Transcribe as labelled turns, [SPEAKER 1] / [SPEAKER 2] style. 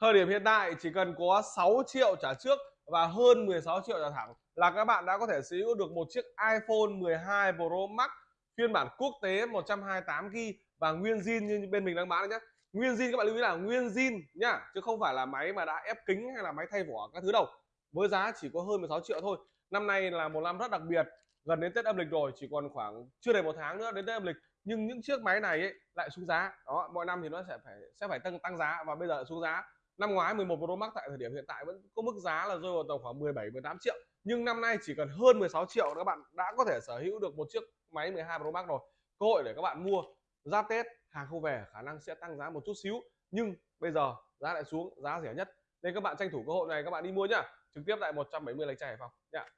[SPEAKER 1] thời điểm hiện tại chỉ cần có 6 triệu trả trước và hơn 16 triệu trả thẳng là các bạn đã có thể sở hữu được một chiếc iPhone 12 Pro Max phiên bản quốc tế 128 GB và nguyên zin như bên mình đang bán nhé nguyên zin các bạn lưu ý là nguyên zin nhá chứ không phải là máy mà đã ép kính hay là máy thay vỏ các thứ đâu. Với giá chỉ có hơn 16 triệu thôi. Năm nay là một năm rất đặc biệt gần đến Tết âm lịch rồi chỉ còn khoảng chưa đầy một tháng nữa đến Tết âm lịch. Nhưng những chiếc máy này ấy, lại xuống giá. Đó mọi năm thì nó sẽ phải sẽ phải tăng tăng giá và bây giờ xuống giá năm ngoái 11 Pro Max tại thời điểm hiện tại vẫn có mức giá là rơi vào tầm khoảng 17 18 triệu. Nhưng năm nay chỉ cần hơn 16 triệu các bạn đã có thể sở hữu được một chiếc máy 12 Pro Max rồi. Cơ hội để các bạn mua giáp Tết hàng không về, khả năng sẽ tăng giá một chút xíu. Nhưng bây giờ giá lại xuống, giá rẻ nhất. Nên các bạn tranh thủ cơ hội này, các bạn đi mua nhá. Trực tiếp tại 170 lạch tray Hải Phòng. Nhá